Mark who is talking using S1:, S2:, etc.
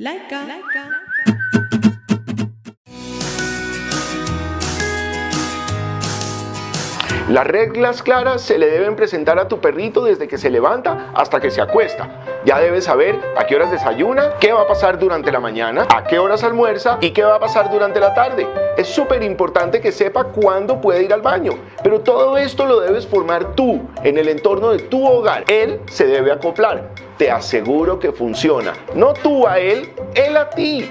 S1: Laika. Laika.
S2: Las reglas claras se le deben presentar a tu perrito desde que se levanta hasta que se acuesta. Ya debes saber a qué horas desayuna, qué va a pasar durante la mañana, a qué horas almuerza y qué va a pasar durante la tarde. Es súper importante que sepa cuándo puede ir al baño, pero todo esto lo debes formar tú, en el entorno de tu hogar. Él se debe acoplar. Te aseguro que funciona. No tú a él, él a ti.